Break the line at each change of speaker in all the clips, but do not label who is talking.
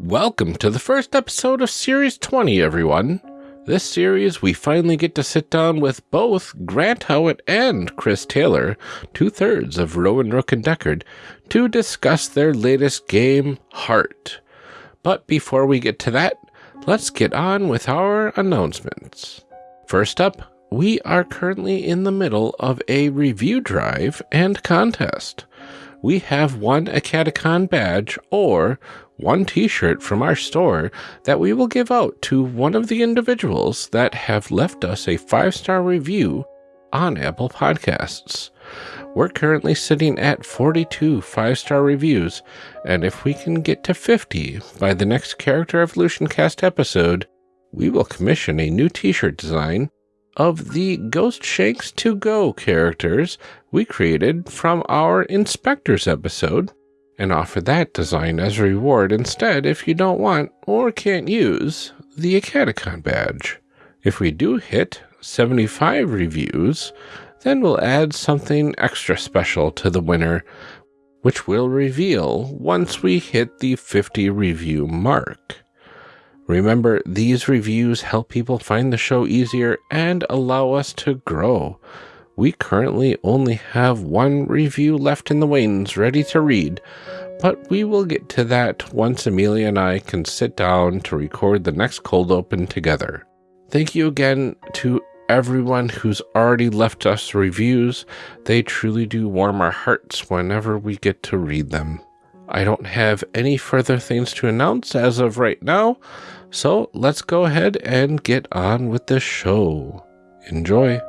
Welcome to the first episode of Series 20, everyone. This series, we finally get to sit down with both Grant Howitt and Chris Taylor, two thirds of Rowan Rook and Decard, to discuss their latest game, Heart. But before we get to that, let's get on with our announcements. First up, we are currently in the middle of a review drive and contest. We have one a badge or one t-shirt from our store that we will give out to one of the individuals that have left us a five-star review on Apple Podcasts. We're currently sitting at 42 five-star reviews, and if we can get to 50 by the next Character Evolution Cast episode, we will commission a new t-shirt design of the Ghost Shanks to Go characters we created from our Inspectors episode and offer that design as a reward instead if you don't want or can't use the Catacon badge. If we do hit 75 reviews, then we'll add something extra special to the winner, which we'll reveal once we hit the 50 review mark. Remember, these reviews help people find the show easier and allow us to grow. We currently only have one review left in the wings ready to read, but we will get to that once Amelia and I can sit down to record the next cold open together. Thank you again to everyone who's already left us reviews. They truly do warm our hearts whenever we get to read them. I don't have any further things to announce as of right now, so let's go ahead and get on with the show. Enjoy.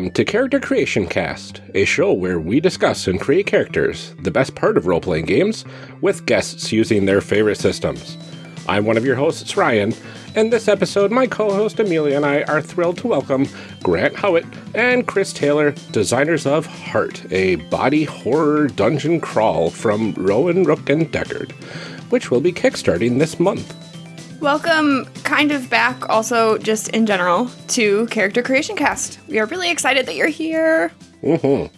Welcome to Character Creation Cast, a show where we discuss and create characters, the best part of role playing games, with guests using their favorite systems. I'm one of your hosts, Ryan, and this episode, my co host Amelia and I are thrilled to welcome Grant Howitt and Chris Taylor, designers of Heart, a body horror dungeon crawl from Rowan, Rook, and Decard, which will be kickstarting this month.
Welcome, kind of back, also just in general, to Character Creation Cast. We are really excited that you're here.
Mm-hmm.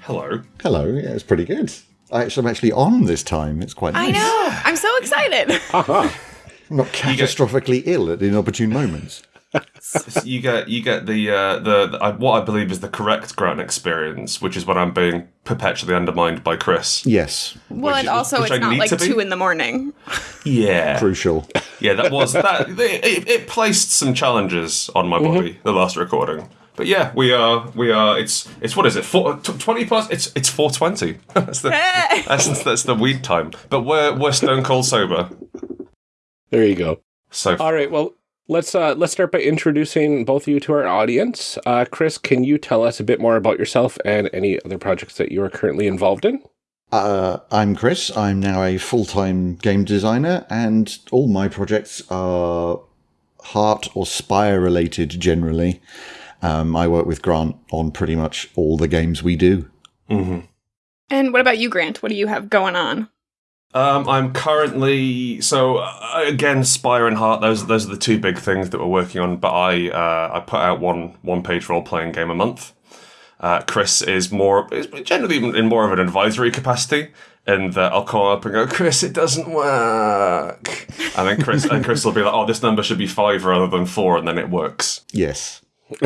Hello.
Hello. Yeah, it's pretty good. I actually, I'm actually on this time. It's quite nice.
I know. I'm so excited.
Aha.
I'm not catastrophically ill at inopportune moments.
You get you get the uh, the, the uh, what I believe is the correct Grant experience, which is when I'm being perpetually undermined by Chris.
Yes.
well,
Which-
and also it's
I
not like two in the morning.
Yeah,
Crucial.
yeah. That was that. It, it, it placed some challenges on my body. The last recording. But yeah, we are we are. It's it's what is it? Four, t- Twenty plus. It's it's four twenty. that's the
Hey!
that's, that's the weed time. But we're we're stone cold sober.
There you go.
So
All right. Well, let's uh, let's start by introducing both of you to our audience. Uh, Chris, can you tell us a bit more about yourself and any other projects that you are currently involved in?
Uh, I'm Chris. I'm now a full time game designer, and all my projects are heart or spire related generally. Um, I work with Grant on pretty much all the games we do.
mhm.
And what about you, Grant? What do you have going on?
Um, I'm currently so uh, again Spire and Heart. Those those are the two big things that we're working on. But I uh, I put out one one page role playing game a month. Uh, Chris is more is generally in more of an advisory capacity, and I'll call up and go, Chris, it doesn't work, and then Chris and Chris will be like, oh, this number should be five rather than four, and then it works.
Yes.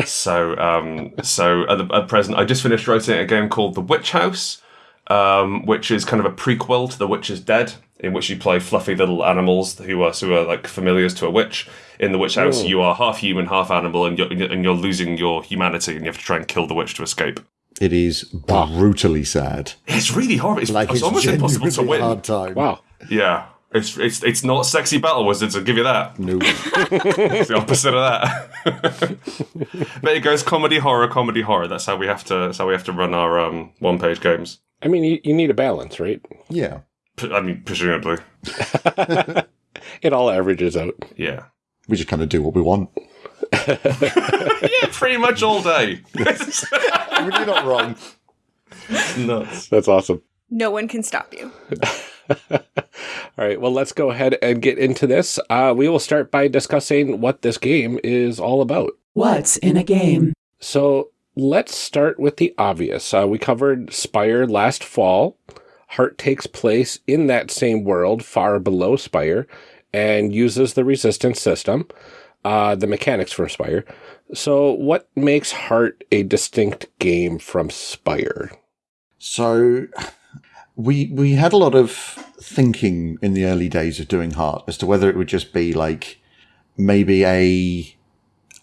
So, um, so at, the, at present, I just finished writing a game called The Witch House, um, which is kind of a prequel to The Witch is Dead, in which you play fluffy little animals who are who are like familiars to a witch. In The Witch House, you are half human, half animal, and you're and you're losing your humanity, and you have to try and kill the witch to escape.
It is brutally sad.
It's really horrible. It's,
Like
it's,
it's,
almost impossible to win.
hard time.
Wow.
Yeah. It's, it's it's not sexy battle wizards. I'll give you that.
No.
It's the opposite of that. but it goes comedy horror, comedy horror. That's how we have to. That's how we have to run our um, one page games.
I mean, you, you need a balance, right?
yeah.
P- I mean, presumably,
It all averages out.
yeah.
We just kind of do what we want.
Yeah, pretty much all day.
You're not wrong.
Nuts.
That's awesome.
No one can stop you.
All right, well, let's go ahead and get into this. Uh, we will start by discussing what this game is all about.
What's in a game?
So let's start with the obvious. Uh, we covered Spire last fall. Heart takes place in that same world, far below Spire, and uses the resistance system, uh, the mechanics from Spire. So, what makes Heart a distinct game from Spire?
So we we had a lot of thinking in the early days of doing Heart as to whether it would just be like maybe a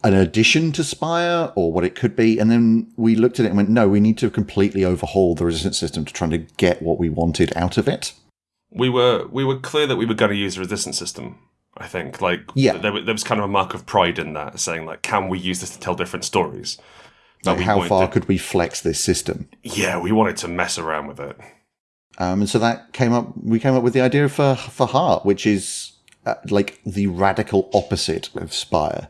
an addition to Spire or what it could be, and then we looked at it and went, no, we need to completely overhaul the resistance system to try to get what we wanted out of it.
We were we were clear that we were going to use the resistance system. I think like
Yeah.
there, there was kind of a mark of pride in that, saying like, can we use this to tell different stories?
Like how far
to-
could we flex this system?
Yeah, we wanted to mess around with it.
Um, and so that came up. We came up with the idea for for Heart, which is uh, like the radical opposite of Spire.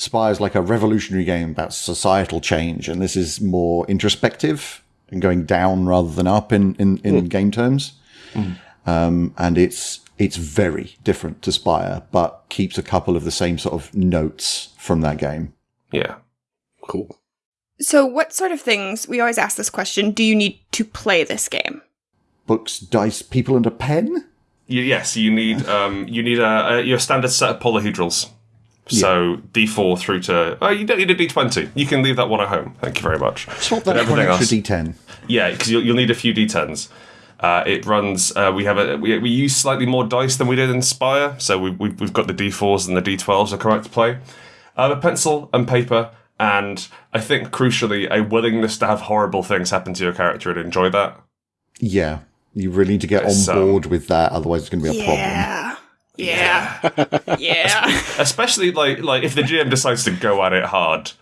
Spire is like a revolutionary game about societal change, and this is more introspective and going down rather than up in in, in game terms. Um, and it's it's very different to Spire, but keeps a couple of the same sort of notes from that game.
Yeah.
Cool.
So, what sort of things, we always ask this question, do you need to play this game?
Books, dice, people, and a pen.
Yes, you need um, you need a, a your standard set of polyhedrals. So D four through to oh you don't need a D twenty. You can leave that one at home. Thank you very much.
Swap
But
that for an extra
else-
D10.
Yeah, because you'll, you'll need a few D10s. Uh, it runs. Uh, we have a we, we use slightly more dice than we did in Spire, so we, we, we've got the D4s and the D12s are correct to play. Uh, a pencil and paper, and I think crucially a willingness to have horrible things happen to your character and enjoy that.
Yeah, you really need to get
Yes,
on
um,
board with that, otherwise it's going to be a problem.
Yeah. Yeah.
Especially like like if the GM decides to go at it hard,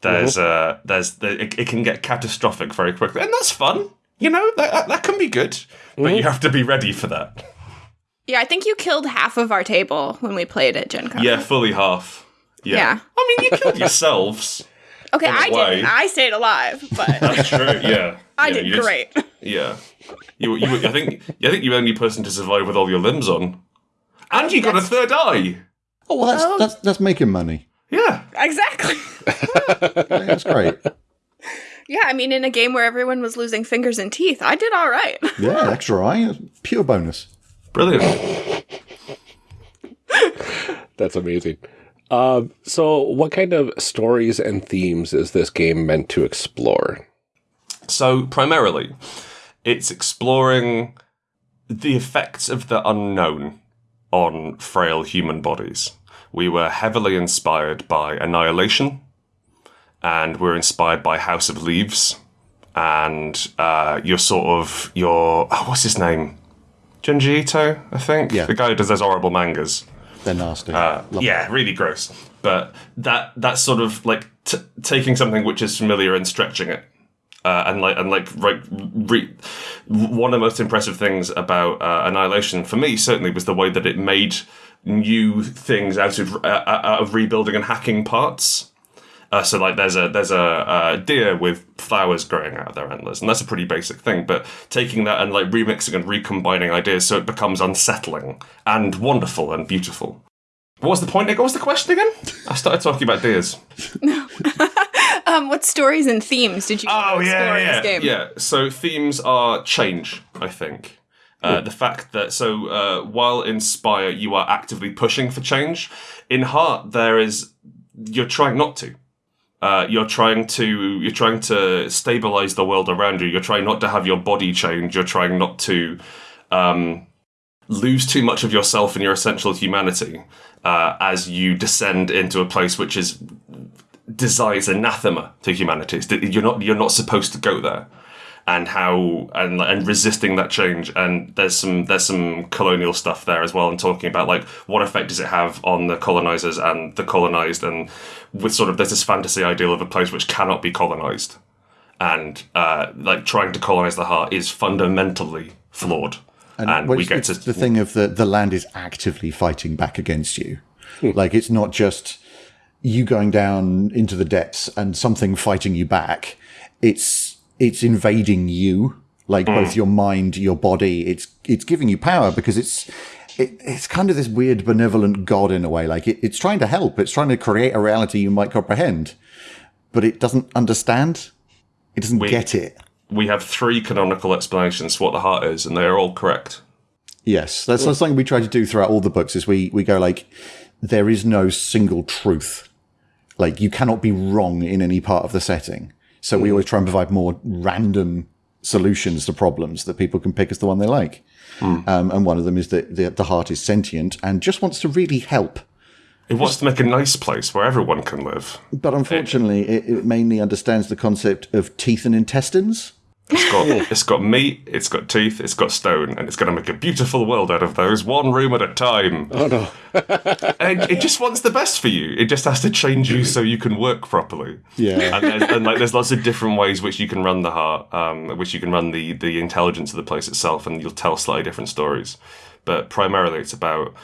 there's uh there's the, it, it can get catastrophic very quickly, and that's fun. You know that that, that can be good, but you have to be ready for that.
Yeah, I think you killed half of our table when we played at Gen Con.
Yeah, fully half. Yeah.
Yeah.
I mean, you killed yourselves.
Okay, I
way.
didn't. I stayed alive, but
That's true. Yeah.
I
Yeah,
did
you just-
great.
Yeah. You, you, I think, I think you're the only person to survive with all your limbs on, and you got a third eye.
Oh, well, that's,
Oh.
that's, that's making money.
Yeah.
Exactly.
Yeah, that's great.
Yeah, I mean, in a game where everyone was losing fingers and teeth, I did all right.
Yeah, extra eye, pure bonus.
Brilliant.
That's amazing. Um, so, what kind of stories and themes is this game meant to explore?
So primarily, it's exploring the effects of the unknown on frail human bodies. We were heavily inspired by Annihilation, and we're inspired by House of Leaves, and uh, your sort of your oh, what's his name, Junji Ito, I think.
Yeah.
the guy who does those horrible mangas.
They're nasty.
Uh, yeah, really gross. But that that sort of like t- taking something which is familiar and stretching it, uh, and like and like right, re- one of the most impressive things about uh, Annihilation for me certainly was the way that it made new things out of uh, out of rebuilding and hacking parts. Uh, so like there's a there's a, uh deer with flowers growing out of their antlers, and that's a pretty basic thing. But taking that and like remixing and recombining ideas so it becomes unsettling and wonderful and beautiful. What was the point? What was the question again? I started talking about deers.
Um, what stories and themes did you
Oh
explore
yeah,
in
yeah,
this game?
yeah. So themes are change. I think uh, the fact that so uh, while in Spire you are actively pushing for change, in Heart there is you're trying not to. Uh, you're trying to you're trying to stabilize the world around you. You're trying not to have your body change. You're trying not to um, lose too much of yourself and your essential humanity uh, as you descend into a place which is desires anathema to humanity. You're not you're not supposed to go there, and how and and resisting that change. And there's some there's some colonial stuff there as well, and talking about like what effect does it have on the colonizers and the colonized, and with sort of there's this fantasy ideal of a place which cannot be colonized, and uh, like trying to colonize the heart is fundamentally flawed. and,
well,
we get to
the thing of the the land is actively fighting back against you.
Hmm.
like it's not just you going down into the depths and something fighting you back. It's it's invading you, like both
Hmm.
your mind, your body. It's it's giving you power because it's. It, it's kind of this weird benevolent god in a way. Like it, it's trying to help. It's trying to create a reality you might comprehend, but it doesn't understand. It doesn't
We-
get it.
we have three canonical explanations for what the heart is, and they are all correct.
Yes, that's, that's something we try to do throughout all the books. Is we we go like, there is no single truth. Like you cannot be wrong in any part of the setting. So we always try and provide more random solutions to problems that people can pick as the one they like. Um, and one of them is that the, the heart is sentient and just wants to really help.
It wants to make a nice place where everyone can live.
But unfortunately, it, it mainly understands the concept of teeth and intestines.
It's got it's got meat, it's got teeth, it's got stone, and it's going to make a beautiful world out of those, one room at a time.
Oh no.
And it just wants the best for you. It just has to change you so you can work properly.
Yeah.
and, there's, and like there's lots of different ways which you can run the heart, um, which you can run the the intelligence of the place itself, and you'll tell slightly different stories. But primarily, it's about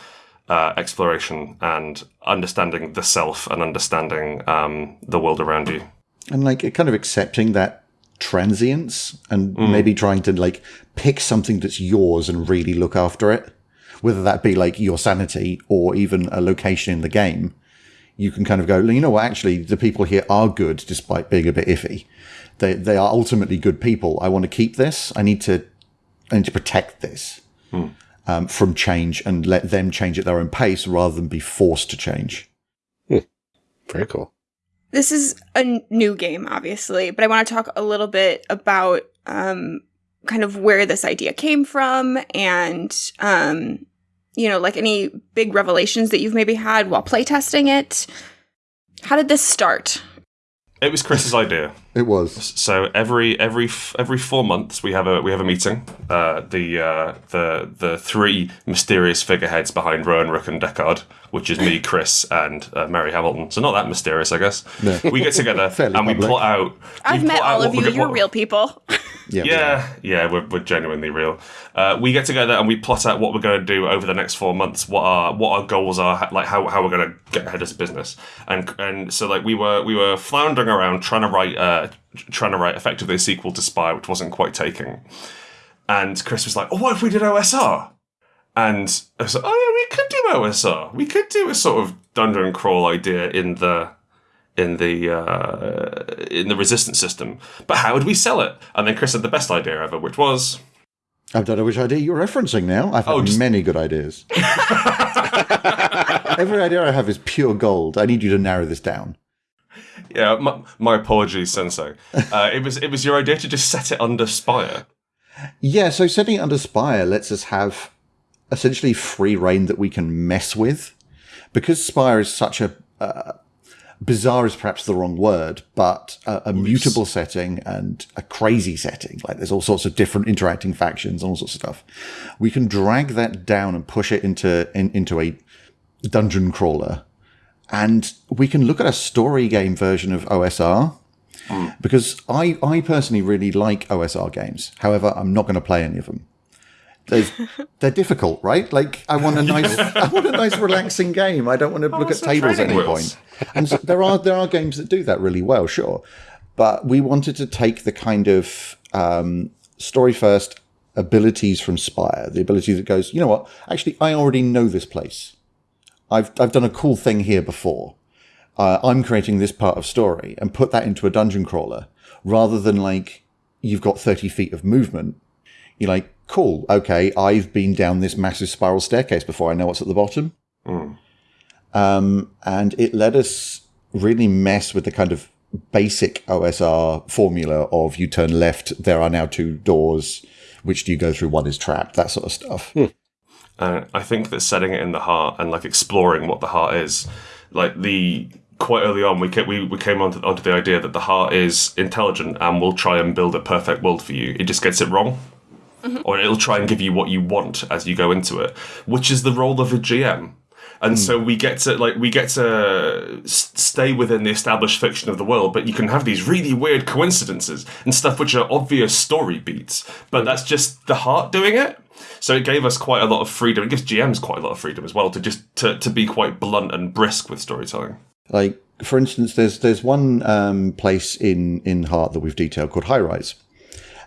uh, exploration and understanding the self and understanding um, the world around you.
and like kind of accepting that transience and mm. maybe trying to like pick something that's yours and really look after it. Whether that be like your sanity or even a location in the game you can kind of go you know what? Actually the people here are good despite being a bit iffy. They they are ultimately good people. I want to keep this. I need to i need to protect this mm. um, from change and let them change at their own pace rather than be forced to change. Hmm.
Very cool.
This is a new game, obviously, but I want to talk a little bit about um, kind of where this idea came from and, um, you know, like any big revelations that you've maybe had while playtesting it. How did this start?
It was Chris's idea.
it was
So every every every four months we have a we have a meeting. Uh, the uh, the the three mysterious figureheads behind Rowan, Rook, and Decard, which is me, Chris, and uh, Mary Hamilton. So not that mysterious, I guess. We get together
Fairly
and we plot out.
I've met
plot out
all of you. You're
what-
real people.
yeah
Yeah, yeah, we're, we're genuinely real. Uh, we get together and we plot out what we're going to do over the next four months. What our what our goals are, like how, how we're going to get ahead as a business. And and so like we were we were floundering around trying to write uh trying to write effectively a sequel to Spire, which wasn't quite taking. And Chris was like, "Oh, what if we did OSR?" And I was like, "Oh yeah, we could do OSR. We could do a sort of dungeon crawl idea in the." In the uh, in the resistance system. But how would we sell it? And then Chris had the best idea ever, which was
I don't know which idea you're referencing now. I've had
Oh, just-
many good ideas. Every idea I have is pure gold. I need you to narrow this down.
yeah. My, my apologies, Sensei. Uh, it was it was your idea to just set it under Spire.
Yeah, so setting it under Spire lets us have essentially free reign that we can mess with. Because Spire is such a. Uh, bizarre is perhaps the wrong word, but a, a mutable setting and a crazy setting. Like there's all sorts of different interacting factions and all sorts of stuff. We can drag that down and push it into in, into a dungeon crawler, and we can look at a story game version of OSR. Hmm. Because I, I personally really like OSR games. However, I'm not going to play any of them. They're difficult, right? Like I want a nice, I want a nice, relaxing game. I don't want to look at tables at any
wheels.
point. And so there are there are games that do that really well, sure. But we wanted to take the kind of um, story first abilities from Spire, the ability that goes, you know what? Actually, I already know this place. I've I've done a cool thing here before. Uh, I'm creating this part of story and put that into a dungeon crawler rather than like you've got 30 feet of movement. You're like, cool, okay, I've been down this massive spiral staircase before. I know what's at the bottom. Um, and it let us really mess with the kind of basic OSR formula of you turn left, there are now two doors. Which do you go through? One is trapped, that sort of stuff.
Uh, I think that setting it in the heart and like exploring what the heart is, like the quite early on we came, we, we came onto, onto the idea that the heart is intelligent and will try and build a perfect world for you. It just gets it wrong. Or it'll try and give you what you want as you go into it, which is the role of a GM. and so we get to like we get to stay within the established fiction of the world, but you can have these really weird coincidences and stuff which are obvious story beats, but that's just the heart doing it. So it gave us quite a lot of freedom. It gives GMs quite a lot of freedom as well to just to, to be quite blunt and brisk with storytelling.
Like, for instance, there's there's one um, place in in Heart that we've detailed called High Rise,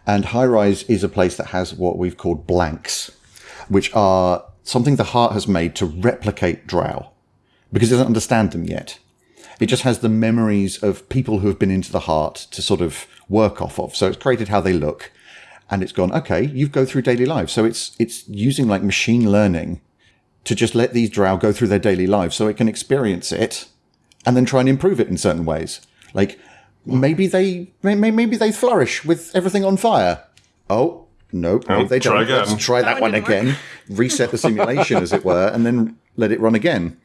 and High Rise is a place that has what we've called blanks, which are something the Heart has made to replicate Drow, because it doesn't understand them yet. It just has the memories of people who have been into the Heart to sort of work off of. So it's created how they look, and it's gone. Okay, you go through daily life. So it's it's using like machine learning to just let these drow go through their daily lives so it can experience it and then try and improve it in certain ways. Like maybe they may- may- maybe they flourish with everything on fire. Oh no, no,
Oh,
they
try
don't. Let's try that,
That
one
one didn't
again. Reset the simulation, as it were, and then let it run again.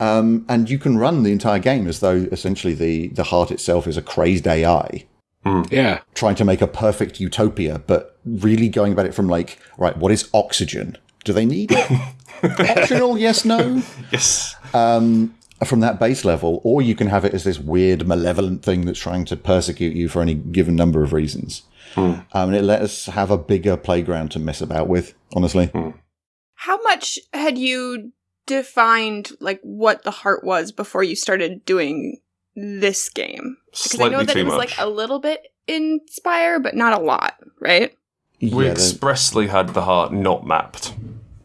Um, and you can run the entire game as though essentially the the heart itself is a crazed AI
Yeah.
trying to make a perfect utopia, but really going about it from like, right, what is oxygen? Do they need it? Optional, yes, no
Yes.
From that base level, or you can have it as this weird, malevolent thing that's trying to persecute you for any given number of reasons. Um, and it let us have a bigger playground to mess about with, honestly.
How much had you defined like what the heart was before you started doing this game? Because I
Slightly
know that
too
it was
much.
like a little bit in Spire, but not a lot, right?
we
Yeah, the-
expressly had the heart not mapped.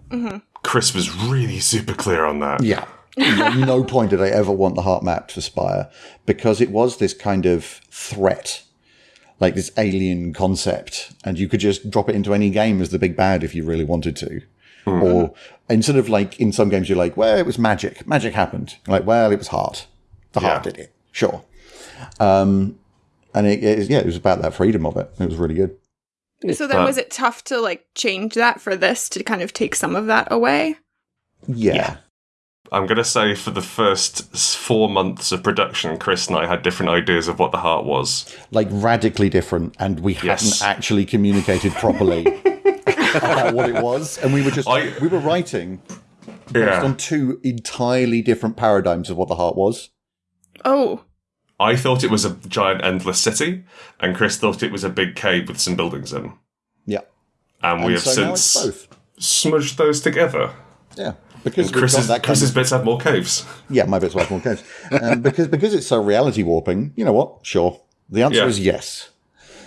Mm-hmm.
Chris was really super clear on that.
Yeah. At no point did I ever want the heart mapped for Spire because it was this kind of threat, like this alien concept, and you could just drop it into any game as the big bad if you really wanted to. Or instead of like in some games, you're like, well, it was magic. Magic happened. Like, well, it was heart. The heart
Yeah.
did it. Sure. Um, and it, it, yeah, it was about that freedom of it. It was really good.
So then was it tough to like change that for this to kind of take some of that away?
Yeah.
I'm going to say for the first four months of production, Chris and I had different ideas of what the heart was.
Like radically different, and we
Yes.
hadn't actually communicated properly about what it was. And we were just,
I-
we were writing based
Yeah.
on two entirely different paradigms of what the heart was.
Oh,
I thought it was a giant endless city, and Chris thought it was a big cave with some buildings in.
Yeah.
And, we
And
have
so
since
both.
smudged those together.
Yeah. Because
Chris's,
that
Chris's
of,
bits have more caves.
yeah, my bits have more caves. Um, because because it's so reality warping. You know what? Sure. The answer
Yeah.
is yes.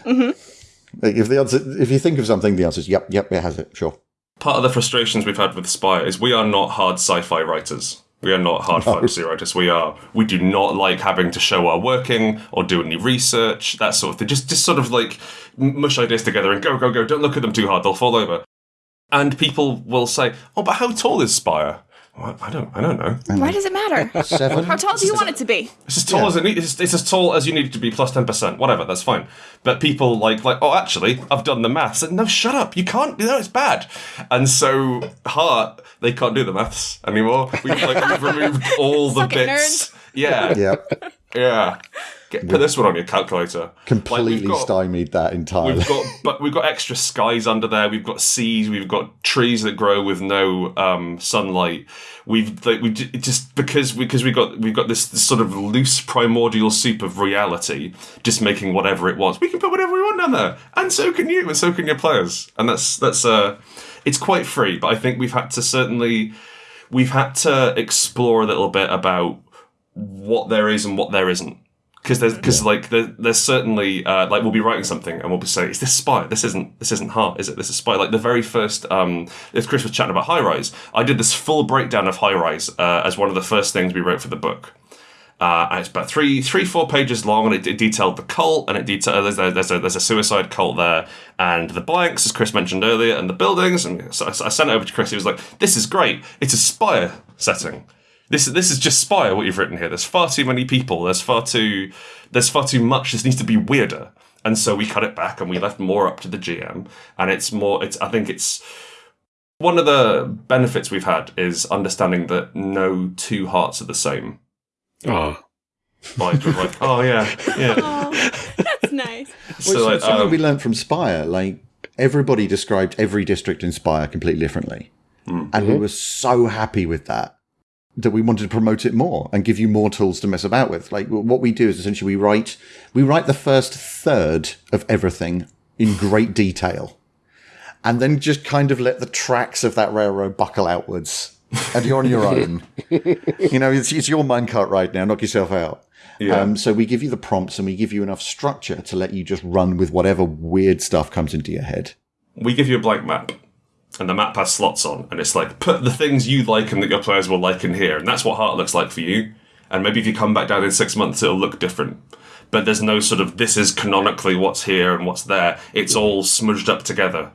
Like, If the answer, if you think of something, the answer is yep, yep, it has it. Sure.
Part of the frustrations we've had with Spire is we are not hard sci-fi writers. We are not hard fantasy writers. We are. We do not like having to show our working or do any research, that sort of thing. Just, just sort of like mush ideas together and go, go, go. Don't look at them too hard; they'll fall over. And people will say, "Oh, but how tall is Spire?" Well, I don't. I don't know.
why does it matter?
Seven.
How tall do you want it to be?
It's as tall
Yeah.
as it need, it's, it's as tall as you need it to be plus ten percent. Whatever, that's fine. But people like like oh actually I've done the maths. And, no, shut up. You can't. No, it's bad. And so Heart they can't do the maths anymore. We've like we've removed all the
Suck it,
bits. Yeah,
Yep.
yeah. Get, put this one on your calculator. Like,
Completely
got-
stymied that entirely.
We've got, but we've got extra skies under there. We've got seas. We've got trees that grow with no um, sunlight. We've like, we just because because we got we've got this, this sort of loose primordial soup of reality, just making whatever it wants. We can put whatever we want down there, and so can you, and so can your players. And that's that's uh, it's quite free. But I think we've had to certainly we've had to explore a little bit about what there is and what there isn't. Because there's because like there, there's certainly uh, like we'll be writing something and we'll be saying is this Spire? This isn't this isn't heart is it? This is Spire. Like the very first um if chris was chatting about high rise i did this full breakdown of high rise uh, as one of the first things we wrote for the book. Uh, and it's about three, three, four pages long, and it, it detailed the cult, and it detailed there's a, there's a there's a suicide cult there, and the blanks, as Chris mentioned earlier, and the buildings, and so I, I sent it over to Chris. He was like, "This is great. It's a Spire setting. This this is just Spire. What you've written here. There's far too many people. There's far too there's far too much. This needs to be weirder." And so we cut it back, and we left more up to the GM, and it's more. It's I think it's one of the benefits we've had is understanding that no two hearts are the same
Oh,
like, like, oh yeah, yeah.
Oh, that's nice.
So
Well,
like,
something
um,
we learned from Spire. Like everybody described every district in Spire completely differently,
Hmm.
and we were so happy with that. That we wanted to promote it more and give you more tools to mess about with. Like what we do is essentially we write we write the first third of everything in great detail, and then just kind of let the tracks of that railroad buckle outwards, and you're on your own. you know, it's, it's your minecart right now. Knock yourself out.
Yeah.
Um, so we give you the prompts and we give you enough structure to let you just run with whatever weird stuff comes into your head.
we give you a blank map and the map has slots on and it's like put the things you like and that your players will like in here and that's what heart looks like for you. And maybe if you come back down in six months it'll look different. But there's no sort of this is canonically what's here and what's there. It's all smudged up together.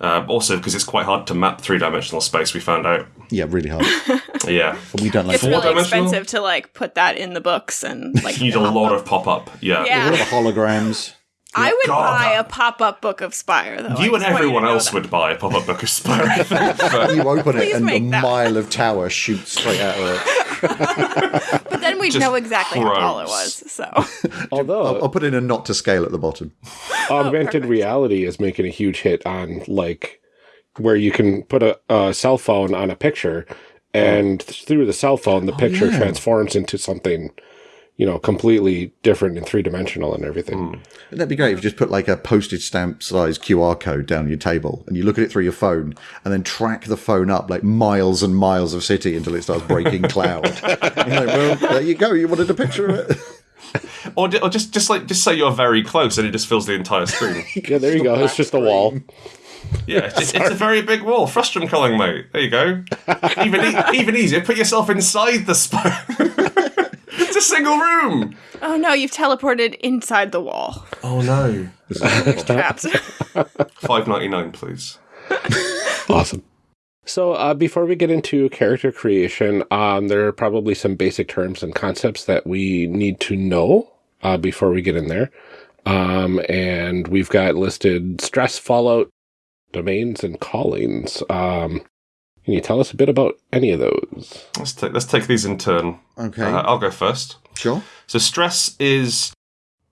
Uh, also because it's quite hard to map three-dimensional space we found out.
Yeah, really hard.
yeah.
But we don't like
It's really expensive to like put that in the books and like
you need a lot of pop-up yeah.
Yeah.
All the holograms.
I would
God,
buy
that-
a pop up book of Spire though. I
you and
just want
everyone
to know
else
that.
would buy a pop-up book of Spire I think, but-
You open it
Please
and a
make that.
mile of tower shoots straight out of it.
But then we'd
Just
know exactly how tall it
gross.
was. So
Although
I'll put in a not to scale at the bottom.
augmented reality is making a huge hit on like where you can put a, a cell phone on a picture and through the cell phone the oh, picture
yeah.
transforms into something you know completely different and three-dimensional and everything mm.
Wouldn't that be great if you just put like a postage stamp size QR code down your table and you look at it through your phone and then track the phone up like miles and miles of city until it starts breaking cloud. You're like, well, there you go. You wanted a picture of it.
or, or just just like just say you're very close and it just fills the entire screen
yeah there you go it's just a wall
Yeah, it's, it's a very big wall. Frustrum culling, mate. There you go. Even e- even easier. Put yourself inside the spire. it's a single room.
Oh no, you've teleported inside the wall.
Oh no.
Trapped.
Five ninety nine, please.
awesome so uh, before we get into character creation um, there are probably some basic terms and concepts that we need to know uh, before we get in there um, and we've got listed stress fallout domains and callings um, can you tell us a bit about any of those
Let's take let's take these in turn.
Okay.
Uh, I'll go first.
sure.
So stress is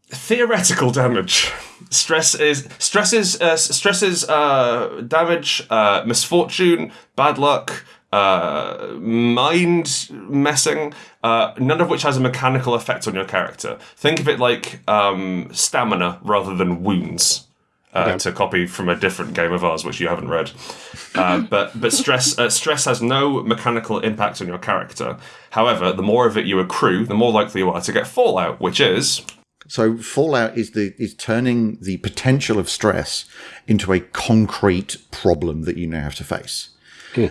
theoretical damage. Stress is stress is uh, stress is uh, damage, uh, misfortune, bad luck, uh, mind messing. Uh, none of which has a mechanical effect on your character. Think of it like um, stamina rather than wounds. Uh, To copy from a different game of ours, which you haven't read, uh, but but stress uh, stress has no mechanical impact on your character. However, the more of it you accrue, the more likely you are to get fallout, which is
So fallout is the is turning the potential of stress into a concrete problem that you now have to face.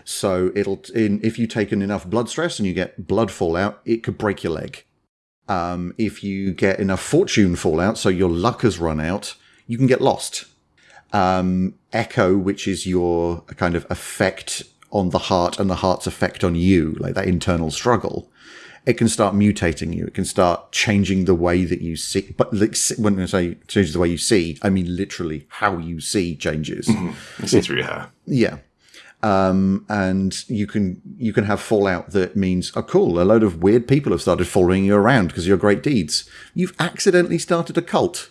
So it'll in if you take in enough blood stress and you get blood fallout, it could break your leg. Um, if you get enough fortune fallout, so your luck has run out, you can get lost. Um, echo, which is your kind of effect on the heart and the heart's effect on you, like that internal struggle, it can start mutating you. It can start changing the way that you see. But when I say changes the way you see, I mean literally how you see changes.
through your hair.
Yeah. Um, and you can you can have fallout that means, oh, cool, a load of weird people have started following you around because of your great deeds. You've accidentally started a cult.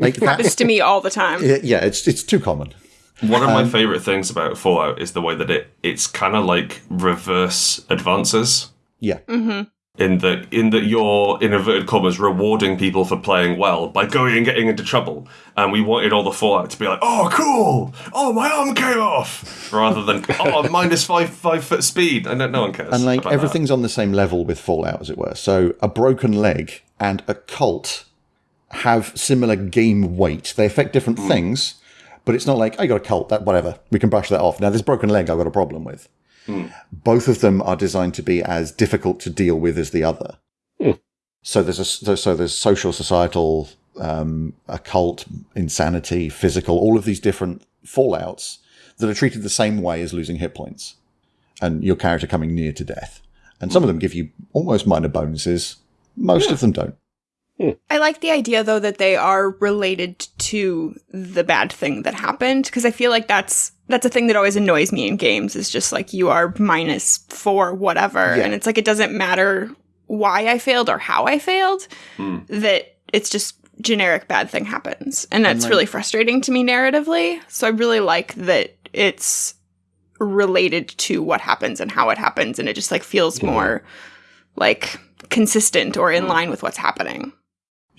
Like
Happens to me all the time.
yeah, it's it's too common.
One of my um, favorite things about Fallout is the way that it it's kind of like reverse advances.
Yeah. Mm-hmm.
In that, in that you're in inverted commas rewarding people for playing well by going and getting into trouble, and we wanted all the Fallout to be like, "Oh, cool! Oh, my arm came off," rather than "Oh, minus five five foot speed." And no, no one cares.
And like
about that.
everything's on the same level with Fallout, as it were. So a broken leg and a cult have similar game weight. They affect different hmm. things, but it's not like I got a cult that whatever we can brush that off. Now this broken leg I've got a problem with. Hmm. Both of them are designed to be as difficult to deal with as the other. Hmm. So there's a so, so there's social, societal, um, occult, insanity, physical, all of these different fallouts that are treated the same way as losing hit points and your character coming near to death. And some of them give you almost minor bonuses. Most of them don't. Hmm.
I like the idea though that they are related to the bad thing that happened because I feel like that's that's a thing that always annoys me in games is just like you are minus 4 whatever
Yeah.
and it's like it doesn't matter why I failed or how I failed hmm. that it's just generic bad thing happens and that's
like-
really frustrating to me narratively so I really like that it's related to what happens and how it happens and it just like feels more like consistent or in hmm. line with what's happening.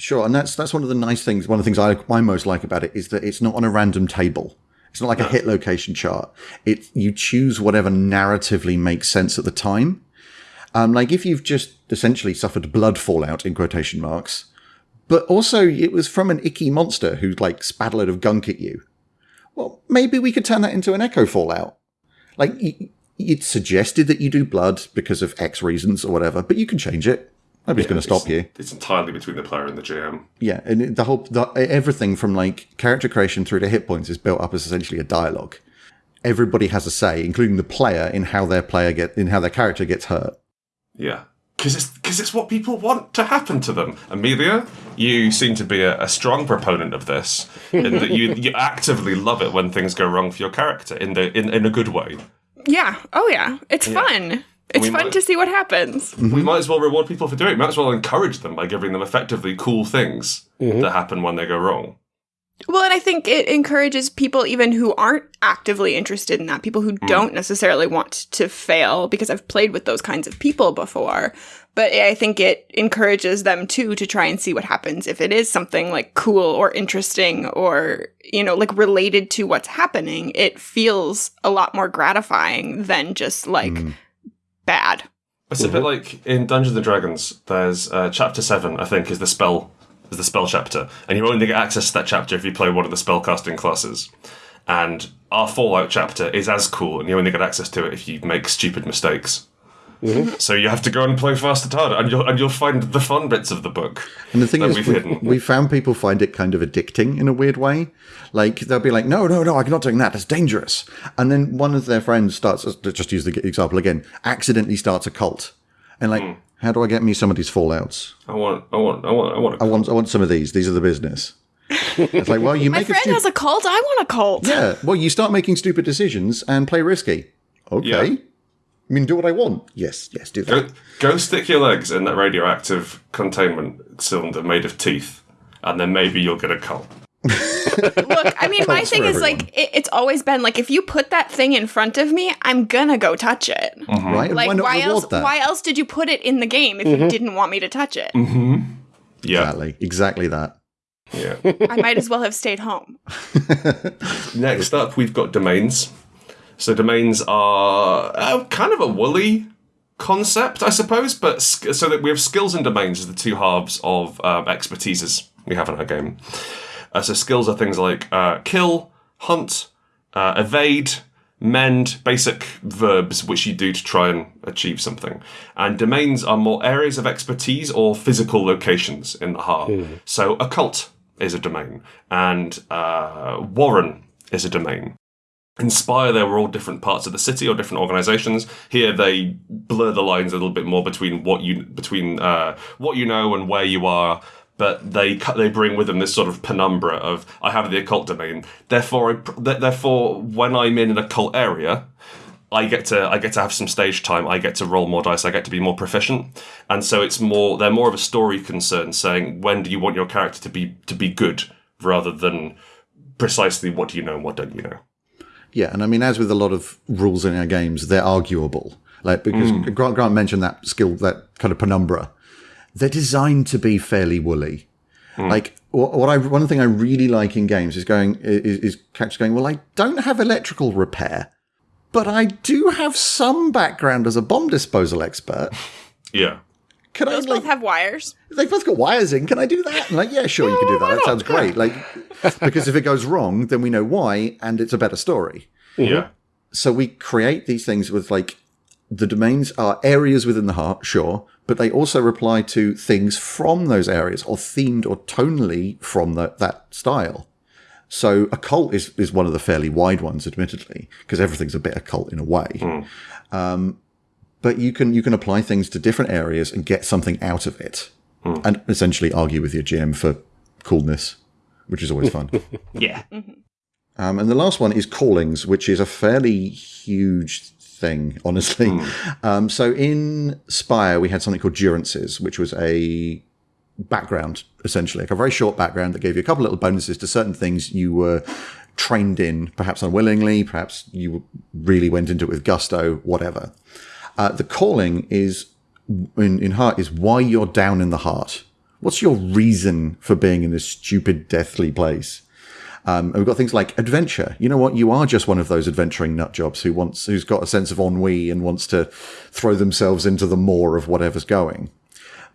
Sure, and that's that's one of the nice things. One of the things I, I most like about it is that it's not on a random table. It's not like a hit location chart. It you choose whatever narratively makes sense at the time. Um, like if you've just essentially suffered blood fallout in quotation marks, but also it was from an icky monster who like spat a load of gunk at you. Well, maybe we could turn that into an echo fallout. Like it's suggested that you do blood because of X reasons or whatever, but you can change it. Nobody's going to stop you.
It's entirely between the player and the GM.
Yeah, and the whole the, everything from like character creation through to hit points is built up as essentially a dialogue. Everybody has a say, including the player, in how their player get in how their character gets hurt.
Yeah. Because it's, cause it's what people want to happen to them. Amelia, you seem to be a, a strong proponent of this, in that you, you actively love it when things go wrong for your character in, the, in, in a good way.
Yeah. Oh yeah. It's fun. It's fun
might-
to see what happens.
We might as well reward people for doing it. We might as well encourage them by giving them effectively cool things mm-hmm. that happen when they go wrong.
Well, and I think it encourages people even who aren't actively interested in that, people who mm. don't necessarily want to fail, because I've played with those kinds of people before. But I think it encourages them too to try and see what happens if it is something like cool or interesting or, you know, like related to what's happening. It feels a lot more gratifying than just like mm. Bad.
It's a bit like in Dungeons and Dragons. There's uh, chapter seven, I think, is the spell is the spell chapter, and you only get access to that chapter if you play one of the spellcasting classes. And our Fallout chapter is as cool, and you only get access to it if you make stupid mistakes. So you have to go and play fast and hard, and you'll and you'll find the fun bits of the book
And the thing
that
is,
we've
we, we found people find it kind of addicting in a weird way. Like they'll be like, "No, no, no, I'm not doing that. That's dangerous." And then one of their friends starts, let's just use the example again, accidentally starts a cult, and like,
Hmm.
how do I get me some of these fallouts?
I want, I want, I want, I want.
I want, I want some of these. These are the business. it's like, well, you
My
make a
friend
stu-
has a cult. I want a cult.
yeah. Well, you start making stupid decisions and play risky. Okay.
Yeah.
I mean, do what I want. Yes, yes, do that.
go go stick your legs in that radioactive containment cylinder made of teeth, and then maybe you'll get a cult.
Look, I mean, my thing
for
is like it, it's always been like if you put that thing in front of me, I'm gonna go touch it.
Mm-hmm. Right?
Like
why
why, else?
that?
Why else did you put it in the game if you mm-hmm. didn't want me to touch it? Mm-hmm.
Yeah,
Exactly. Exactly that.
yeah.
I might as well have stayed home.
Next up, we've got domains. So domains are uh, kind of a woolly concept, I suppose. But so that we have skills and domains as the two halves of um, expertises we have in our game. Uh, so skills are things like uh, kill, hunt, uh, evade, mend, basic verbs which you do to try and achieve something. And domains are more areas of expertise or physical locations in the heart. So occult is a domain, and uh, Warren is a domain. In Spire, they were all different parts of the city or different organizations. Here, they blur the lines a little bit more between what you between uh, what you know and where you are. But they they bring with them this sort of penumbra of I have the occult domain. Therefore, I, th- therefore, when I'm in an occult area, I get to I get to have some stage time. I get to roll more dice. I get to be more proficient, and so it's more they're more of a story concern, saying when do you want your character to be to be good rather than precisely what do you know and what don't you know.
Yeah, and I mean, as with a lot of rules in our games, they're arguable. Like because mm. Grant Grant mentioned that skill, that kind of penumbra. They're designed to be fairly woolly. Mm. Like what, what I one thing I really like in games is going is, is characters going. Well, I don't have electrical repair, but I do have some background as a bomb disposal expert.
Yeah,
Can I
Those
like
both have wires.
they both got wires in. Can I do that? And like, yeah, sure, you can do that. That sounds great. Like, because if it goes wrong, then we know why, and it's a better story.
yeah,
So we create these things with like the domains are areas within the heart, sure, but they also reply to things from those areas or themed or tonally from the, that style. So occult is, is one of the fairly wide ones, admittedly, because everything's a bit occult in a way. Um, but you can you can apply things to different areas and get something out of it, and essentially argue with your GM for coolness, which is always fun.
yeah.
Um, and the last one is callings, which is a fairly huge thing, honestly. Um, so in Spire, we had something called durances, which was a background, essentially, like a very short background that gave you a couple little bonuses to certain things you were trained in, perhaps unwillingly, perhaps you really went into it with gusto, whatever. Uh, the calling is in, in heart is why you're down in the heart. What's your reason for being in this stupid, deathly place? Um, and we've got things like adventure. You know what? You are just one of those adventuring nut jobs who wants, who's got a sense of ennui and wants to throw themselves into the maw of whatever's going.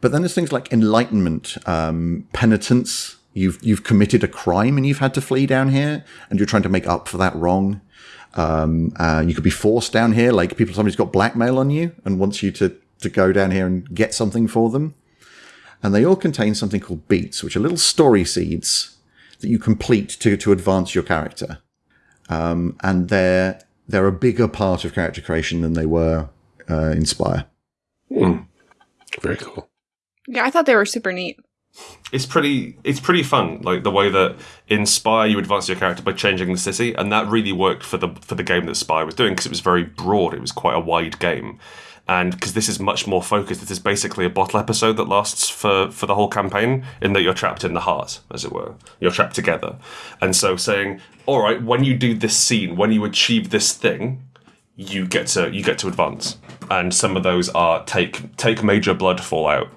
But then there's things like enlightenment, um, penitence. You've you've committed a crime and you've had to flee down here, and you're trying to make up for that wrong. Um, uh, you could be forced down here, like people. Somebody's got blackmail on you and wants you to to go down here and get something for them. And they all contain something called beats, which are little story seeds that you complete to to advance your character. Um, and they're they're a bigger part of character creation than they were uh, in Spire.
Very cool.
Yeah, I thought they were super neat.
It's pretty it's pretty fun like the way that in Spire you advance your character by changing the city and that really worked for the for the game that Spire was doing because it was very broad it was quite a wide game. And because this is much more focused this is basically a bottle episode that lasts for for the whole campaign in that you're trapped in the heart as it were. You're trapped together. And so saying all right when you do this scene when you achieve this thing you get to you get to advance. And some of those are take take major blood fallout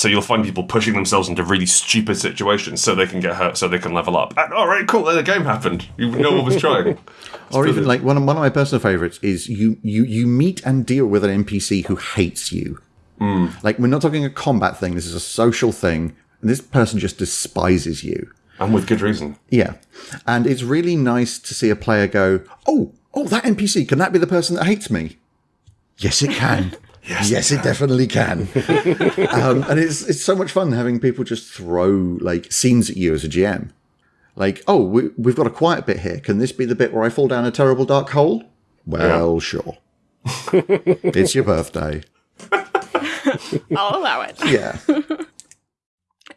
so you'll find people pushing themselves into really stupid situations so they can get hurt, so they can level up. And all right, cool. Then the game happened. You know what was trying.
or even like one of, one of my personal favorites is you, you, you meet and deal with an NPC who hates you. Hmm. Like we're not talking a combat thing. This is a social thing. And this person just despises you.
and with good reason.
Yeah. And it's really nice to see a player go, Oh, oh, that NPC, can that be the person that hates me? Yes, it can. yes, it, definitely can. um, and it's it's so much fun having people just throw like scenes at you as a GM. Like, oh, we, we've got a quiet bit here. Can this be the bit where I fall down a terrible dark hole? Well, sure. it's your birthday.
I'll allow it.
Yeah.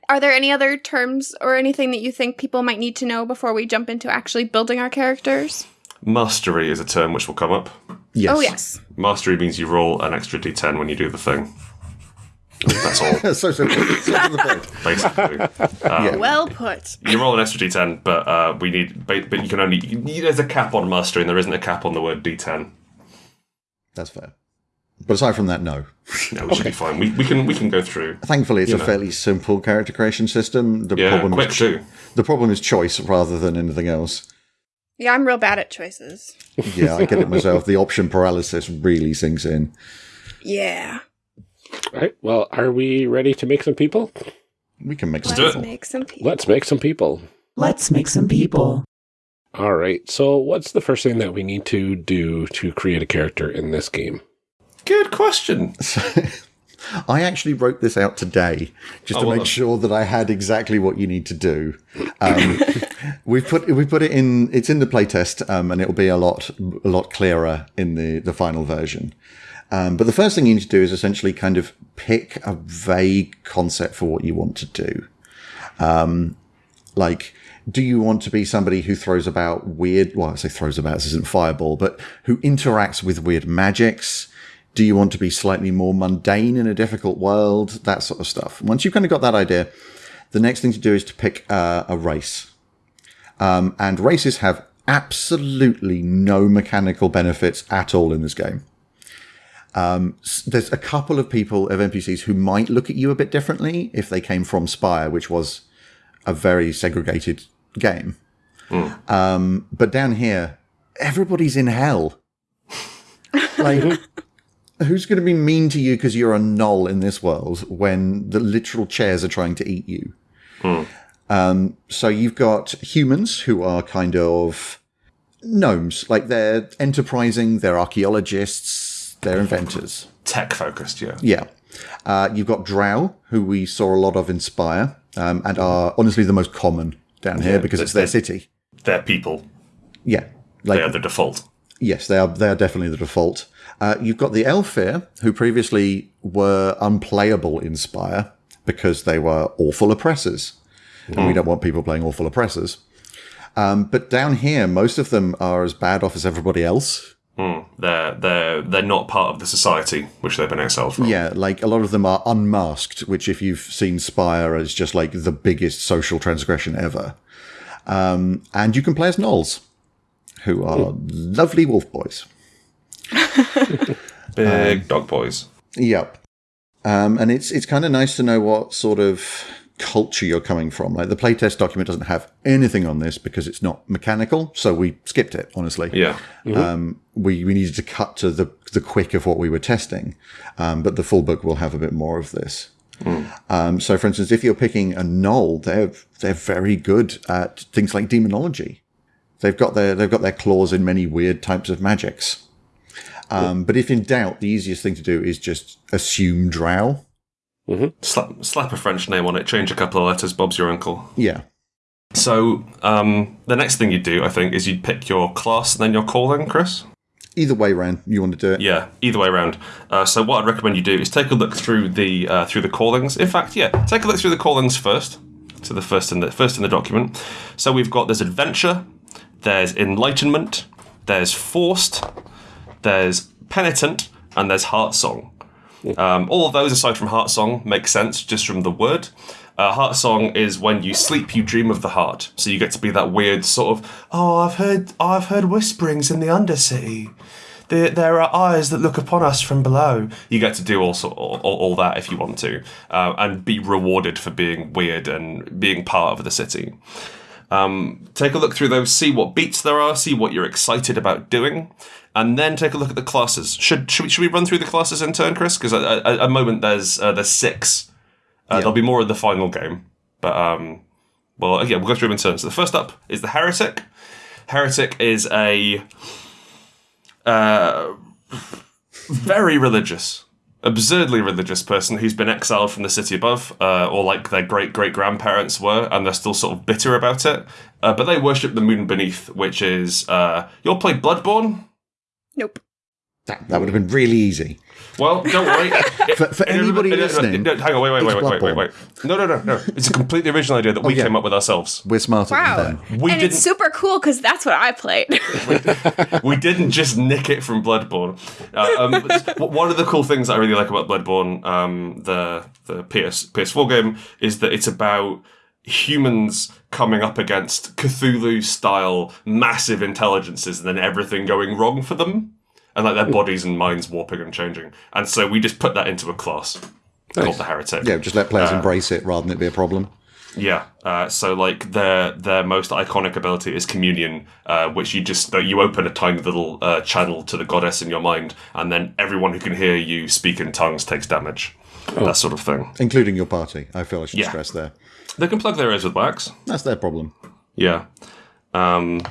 Are there any other terms or anything that you think people might need to know before we jump into actually building our characters?
Mastery is a term which will come up.
Yes.
Oh, yes.
Mastery means you roll an extra d10 when you do the thing. That's all,
so simple. So to the point.
basically.
Yeah.
Well put.
You roll an extra d10, but uh, we need. But, but you can only. You, there's a cap on mastery, and there isn't a cap on the word d10.
That's fair. But aside from that, no.
No, we should be fine. We, we can we can go through.
Thankfully, it's a
know.
fairly simple character creation system. The
Yeah,
problem
quick
is
too.
the problem is choice rather than anything else.
Yeah, I'm real bad at choices.
Yeah, I get it myself. The option paralysis really sinks in.
Yeah.
All right. Well, are we ready to make some people?
We can make some.
Let's make some people.
Let's make some people.
Let's make some people.
All right. So, what's the first thing that we need to do to create a character in this game?
Good question.
I actually wrote this out today just
Oh,
to make sure that I had exactly what you need to do. Um, we've put we put it in. It's in the playtest, um, and it'll be a lot a lot clearer in the the final version. Um, but the first thing you need to do is essentially kind of pick a vague concept for what you want to do. Um, like, do you want to be somebody who throws about weird? Well, I say throws about. This isn't fireball, but who interacts with weird magics. Do you want to be slightly more mundane in a difficult world? That sort of stuff. Once you've kind of got that idea, the next thing to do is to pick uh, a race. Um, and races have absolutely no mechanical benefits at all in this game. Um, there's a couple of people of NPCs who might look at you a bit differently if they came from Spire, which was a very segregated game. Um, but down here, everybody's in hell. Like, who's going to be mean to you because you're a gnoll in this world when the literal chairs are trying to eat you? Um, so you've got humans who are kind of gnomes, like they're enterprising, they're archaeologists, they're inventors.
Tech focused, yeah.
Yeah. Uh, you've got drow, who we saw a lot of in Spire, um, and are honestly the most common down here
Yeah,
because it's their city.
They're people.
Yeah. Like,
They are the default.
Yes, they are. They are definitely the default. Uh, you've got the Aelfir, who previously were unplayable in Spire because they were awful oppressors, and we don't want people playing awful oppressors. Um, but down here, most of them are as bad off as everybody else.
They're they're they're not part of the society which they've been exiled from.
Yeah, like a lot of them are unmasked, which, if you've seen Spire, is just like the biggest social transgression ever. Um, and you can play as gnolls. who are lovely wolf boys.
Big dog boys.
Yep. Um, and it's it's kind of nice to know what sort of culture you're coming from. Like the playtest document doesn't have anything on this because it's not mechanical, so we skipped it. Honestly,
Yeah.
um, we we needed to cut to the the quick of what we were testing, um, but the full book will have a bit more of this. Um, so, for instance, if you're picking a gnoll, they're they're very good at things like demonology. They've got their they've got their claws in many weird types of magics. Um, but if in doubt, the easiest thing to do is just assume drow.
Slap, slap a French name on it, change a couple of letters, Bob's your uncle.
Yeah,
So, um, the next thing you'd do, I think, is you'd pick your class and then your calling, Chris?
either way round, you want to do it.
Yeah, either way around. Uh, so what I'd recommend you do is take a look through the uh, through the callings. In fact, yeah, take a look through the callings first. To the first in the first in the document. So we've got there's adventure, there's enlightenment, there's forced, there's penitent, and there's heart song. Um, all of those, aside from heart song, make sense just from the word. Uh, heart song is when you sleep, you dream of the heart. So you get to be that weird sort of, oh, I've heard, I've heard whisperings in the undercity. There, there are eyes that look upon us from below. You get to do all, sort- all, all, all that if you want to, uh, and be rewarded for being weird and being part of the city. Um, take a look through those, see what beats there are, see what you're excited about doing, and then take a look at the classes. Should should we, should we run through the classes in turn, Chris? Because at, at a moment there's uh, there's six. Uh, There'll be more in the final game, but um, well, yeah, we'll go through them in turn. So the first up is the heretic. Heretic is a uh, very religious, absurdly religious person who's been exiled from the city above, uh, or like their great great grandparents were, and they're still sort of bitter about it. Uh, but they worship the moon beneath, which is uh, you'll play Bloodborne.
Nope.
That, that would have been really easy.
Well, don't worry.
For, for anybody
No, no, no,
listening,
no, hang on, wait, wait, wait, wait, wait, wait, wait. No, no, no, no. It's a completely original idea that we
yeah.
came up with ourselves.
we're smarter
Wow.
than them.
We
and
didn't.
it's super cool because that's what I played.
we didn't just nick it from Bloodborne. Uh, um, one of the cool things I really like about Bloodborne, um, the the PS PS4 game, is that it's about humans coming up against Cthulhu style massive intelligences, and then everything going wrong for them, and like their bodies and minds warping and changing. And so we just put that into a class called the Heretic.
Yeah, just let players embrace it rather than it be a problem.
Yeah. Uh, so like their their most iconic ability is communion, uh, which you just you open a tiny little uh, channel to the goddess in your mind, and then everyone who can hear you speak in tongues takes damage. That sort of thing.
Including your party. I feel I should
Yeah.
stress there.
They can plug their ears with wax.
That's their problem.
Yeah. Um,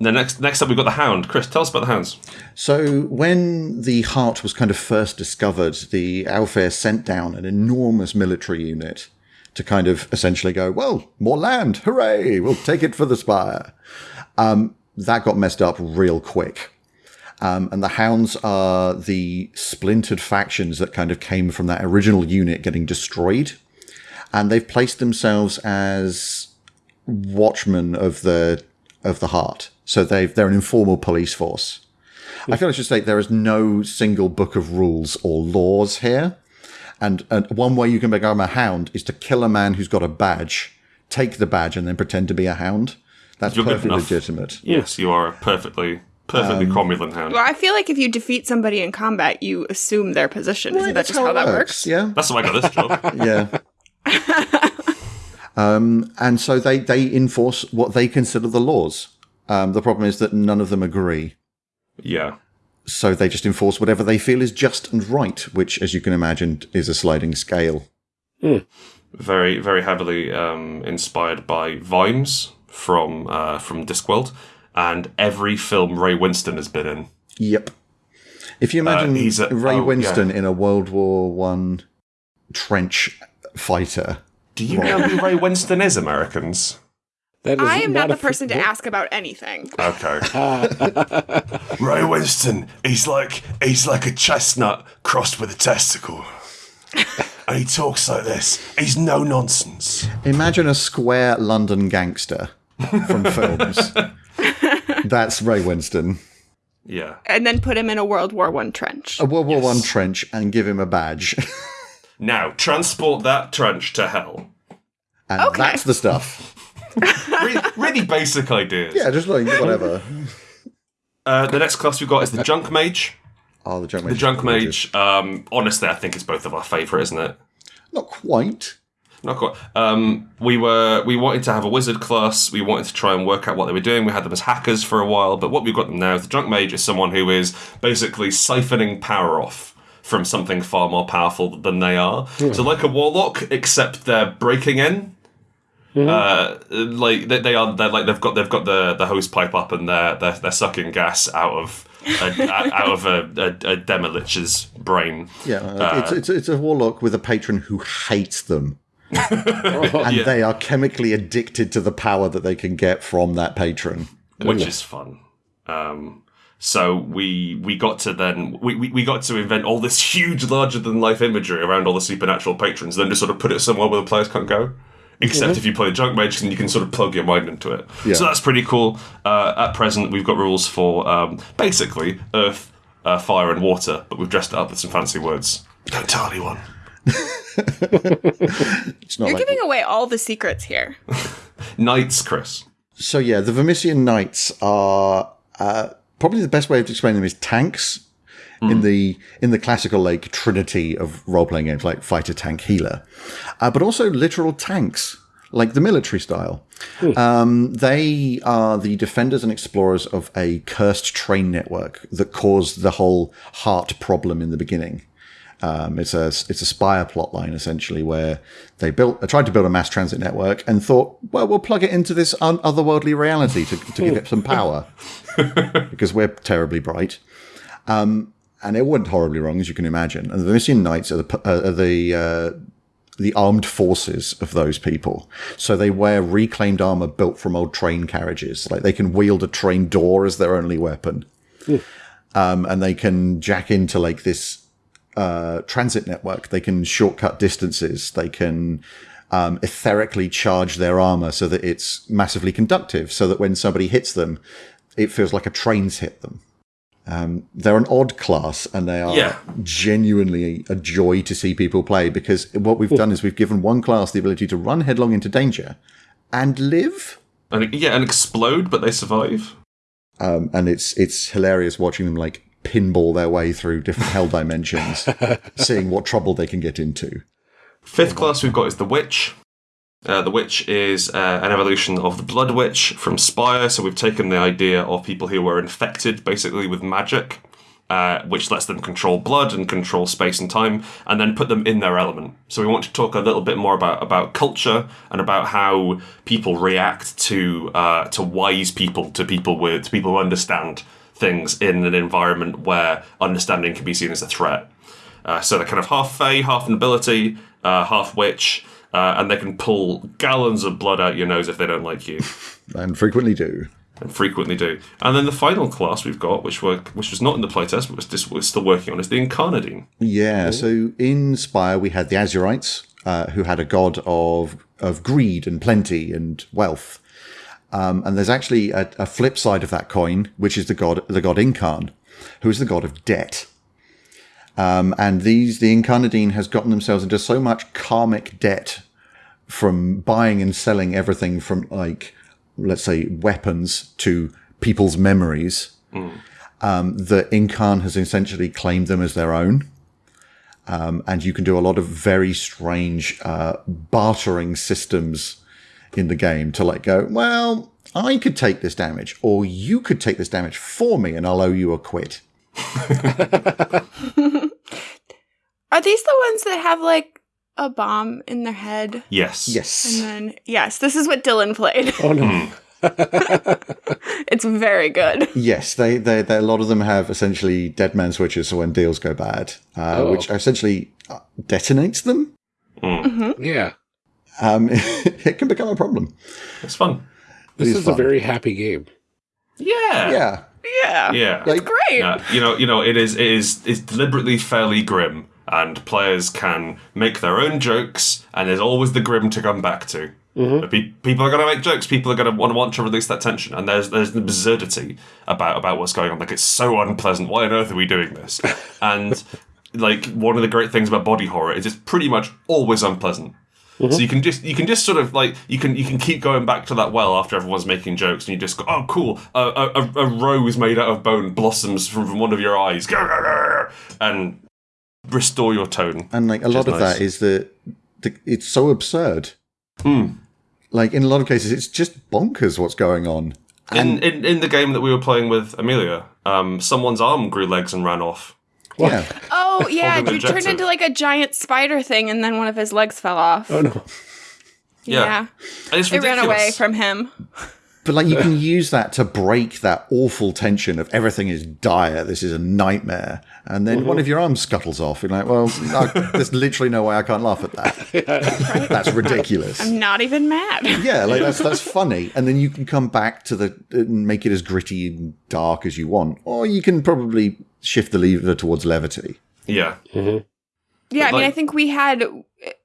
the next next up we've got the Hound. Chris, tell us about the Hounds.
So when the heart was kind of first discovered, the Aelfir sent down an enormous military unit to kind of essentially go, well, more land, hooray, we'll take it for the spire. Um, that got messed up real quick. Um, and the Hounds are the splintered factions that kind of came from that original unit getting destroyed. And they've placed themselves as watchmen of the of the heart. So they've they're an informal police force. I feel I should state there is no single book of rules or laws here. And, and one way you can become a hound is to kill a man who's got a badge, take the badge, and then pretend to be a hound. That's
You're
perfectly legitimate.
Yes, you are a perfectly perfectly um, cromulent Hound.
well, I feel like if you defeat somebody in combat, you assume their position. Isn't that
That's
just how,
it
that works?
Yeah.
That's why I got this job.
yeah. Um, and so they, they enforce what they consider the laws. Um, the problem is that none of them agree.
yeah.
So they just enforce whatever they feel is just and right, which, as you can imagine, is a sliding scale.
very very heavily um, inspired by Vimes from uh, from Discworld, and every film Ray Winstone has been in.
Yep. If you imagine
he's a-
Ray
oh,
Winstone
yeah.
in a World War One trench fighter,
Do you know who Ray Winstone is, Americans?
That is
I am not
a
the person to ask about anything.
Okay. Ray Winstone, he's like he's like a chestnut crossed with a testicle. and he talks like this. He's no nonsense.
imagine a square London gangster from films. That's Ray Winstone.
Yeah.
And then put him in a World War One trench.
A World War One trench and give him a badge.
Now transport that trench to hell.
and
Okay.
that's the stuff.
Really, really basic ideas.
Yeah, just like whatever.
Uh, the next class we've got is the Junk Mage.
Oh, the junk mage.
The Junk Mage, um, honestly, I think it's both of our favourite, isn't it?
Not quite.
Not quite. Um, we were we wanted to have a wizard class. We wanted to try and work out what they were doing. We had them as hackers for a while, but what we've got them now is the Junk Mage is someone who is basically siphoning power off from something far more powerful than they are. So like a warlock, except they're breaking in. Uh, like they, they are, they're like they've got they've got the the hose pipe up and they're they're, they're sucking gas out of a, out of a, a, a demolich's brain.
Yeah, uh, it's, it's it's a warlock with a patron who hates them, and they are chemically addicted to the power that they can get from that patron.
which is fun. Um, so we we got to then we, we, we got to invent all this huge, larger than life imagery around all the supernatural patrons, then just sort of put it somewhere where the players can't go. Except if you play a junk mage, then you can sort of plug your mind into it.
Yeah.
So that's pretty cool. Uh, at present, we've got rules for um, basically earth, uh, fire, and water, but we've dressed it up with some fancy words. Don't tell anyone.
It's not
You're
like
giving away all the secrets here.
Knights, Chris.
so. Yeah, the Vermissian Knights are uh, probably the best way of explaining them is tanks. In the in the classical like trinity of role playing games like fighter, tank, healer, uh, but also literal tanks like the military style. Um, they are the defenders and explorers of a cursed train network that caused the whole heart problem in the beginning. Um, it's a it's a Spire plotline essentially where they built uh, tried to build a mass transit network and thought, well, we'll plug it into this un- otherworldly reality to, to give it some power because we're terribly bright. Um, and it went horribly wrong, as you can imagine. And the Vermissian Knights are the uh, are the uh, the armed forces of those people. So they wear reclaimed armor built from old train carriages. Like they can wield a train door as their only weapon. Um, and they can jack into like this uh, transit network. They can shortcut distances. They can um, etherically charge their armor so that it's massively conductive, so that when somebody hits them, it feels like a train's hit them. Um, they're an odd class, and they are
Yeah.
genuinely a joy to see people play because what we've done is we've given one class the ability to run headlong into danger and live.
And yeah, and explode, but they survive.
Um, and it's it's hilarious watching them like pinball their way through different hell dimensions, seeing what trouble they can get into.
Fifth class we've got is the Witch. Uh, the Witch is uh, an evolution of the Blood Witch from Spire. So we've taken the idea of people who were infected basically with magic, uh, which lets them control blood and control space and time, and then put them in their element. So we want to talk a little bit more about, about culture and about how people react to uh, to wise people, to people with to people who understand things in an environment where understanding can be seen as a threat. Uh, so they're kind of half Fey, half nobility, uh, half witch, uh, and they can pull gallons of blood out your nose if they don't like you,
And frequently do.
and frequently do. And then the final class we've got, which were which was not in the playtest, but was just, we're still working on, is the Incarnadine.
Yeah, so in Spire we had the Azurites, uh, who had a god of of greed and plenty and wealth. Um, and there's actually a, a flip side of that coin, which is the god the god Incarn, who is the god of debt. Um, and these the Incarnadine has gotten themselves into so much karmic debt from buying and selling everything from like let's say weapons to people's memories um, that Incarn has essentially claimed them as their own. Um, and you can do a lot of very strange uh, bartering systems in the game to let go. Well, I could take this damage, or you could take this damage for me, and I'll owe you a quid.
Are these the ones that have like a bomb in their head?
Yes.
Yes.
And then, yes, this is what Dylan played.
Oh no.
it's very good.
Yes, they, they, they, a lot of them have essentially dead man switches so when deals go bad, uh,
Oh.
which essentially uh, detonates them.
Yeah.
Um, it can become a problem.
It's fun.
This
is
is, a very happy game.
Yeah.
Yeah.
Yeah.
Yeah.
Like-
Great.
Uh, you know, you know, it is it is it's deliberately fairly grim, and players can make their own jokes, and there's always the grim to come back to. But pe- people are going to make jokes. People are going to want to want to release that tension, and there's there's an absurdity about about what's going on. Like it's so unpleasant. Why on earth are we doing this? and like one of the great things about body horror is it's pretty much always unpleasant. So you can just you can just sort of like you can you can keep going back to that well after everyone's making jokes, and you just go, oh cool, a, a, a rose made out of bone blossoms from, from one of your eyes, and restore your tone.
And like a lot of
nice.
that is that the, it's so absurd. Like in a lot of cases, it's just bonkers what's going on.
In, in in the game that we were playing with Amelia, um, someone's arm grew legs and ran off.
Yeah,
Oh yeah,
Holding
you turned into like a giant spider thing, and then one of his legs fell off.
Oh no.
Yeah. And it's
it ran away from him.
but like you can use that to break that awful tension of everything is dire. This is a nightmare, and then one of your arms scuttles off. You're like, well, I, there's literally no way I can't laugh at that. That's ridiculous.
I'm not even mad.
Yeah, like that's that's funny, and then you can come back to the and make it as gritty and dark as you want, or you can probably shift the lever towards levity.
Yeah. Mm-hmm.
Yeah, I mean, I think we had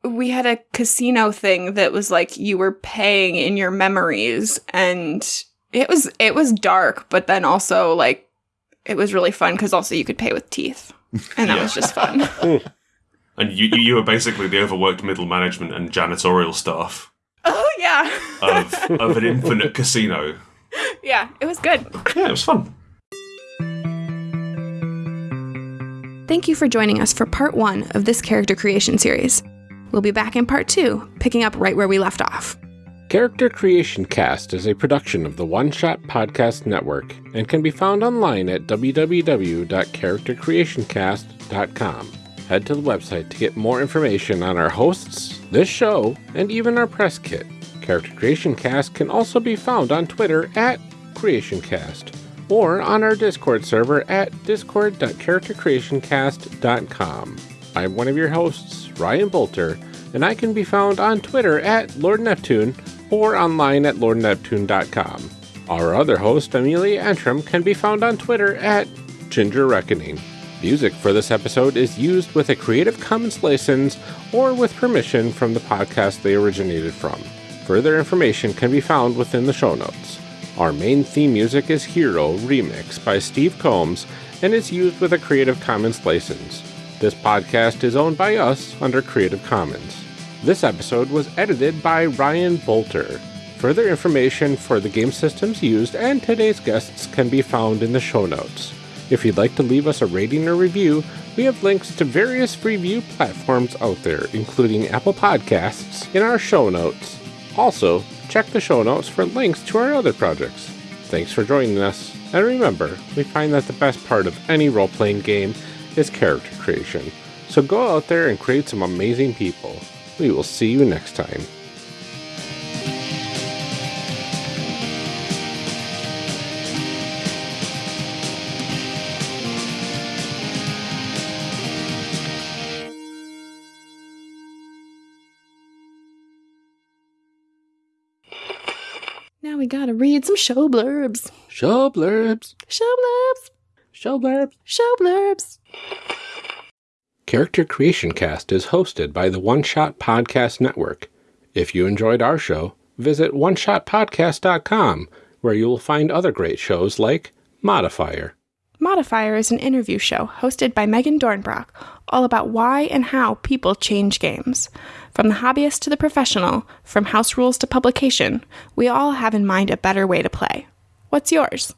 we had a casino thing that was like you were paying in your memories, and it was it was dark, but then also like it was really fun because also you could pay with teeth, and that was just fun. Hmm.
And you, you you were basically the overworked middle management and janitorial staff
oh yeah,
of of an infinite casino.
yeah, it was good.
Yeah, it was fun.
Thank you for joining us for part one of this character creation series. We'll be back in part two, picking up right where we left off.
Character Creation Cast is a production of the One Shot Podcast Network and can be found online at www.charactercreationcast.com. Head to the website to get more information on our hosts, this show, and even our press kit. Character Creation Cast can also be found on Twitter at CreationCast or on our Discord server at discord.charactercreationcast.com. I'm one of your hosts, Ryan Bolter, and I can be found on Twitter at Lord Neptune or online at lordneptune.com. Our other host, Amelia Antrim, can be found on Twitter at Ginger Reckoning. Music for this episode is used with a Creative Commons license or with permission from the podcast they originated from. Further information can be found within the show notes. Our main theme music is Hero Remix by Steve Combs and is used with a Creative Commons license. This podcast is owned by us under Creative Commons. This episode was edited by Ryan Bolter. Further information for the game systems used and today's guests can be found in the show notes. If you'd like to leave us a rating or review, we have links to various review platforms out there, including Apple Podcasts, in our show notes. Also, check the show notes for links to our other projects. Thanks for joining us, and remember, we find that the best part of any role playing game is character creation. So go out there and create some amazing people. We will see you next time.
We gotta read some show blurbs.
Show blurbs.
Show blurbs.
Show blurbs.
Show blurbs.
Character Creation Cast is hosted by the One Shot Podcast Network. If you enjoyed our show, visit oneshotpodcast.com, where you will find other great shows like Modifier.
Modifier is an interview show hosted by Megan Dornbrock, all about why and how people change games. From the hobbyist to the professional, from house rules to publication, we all have in mind a better way to play. What's yours?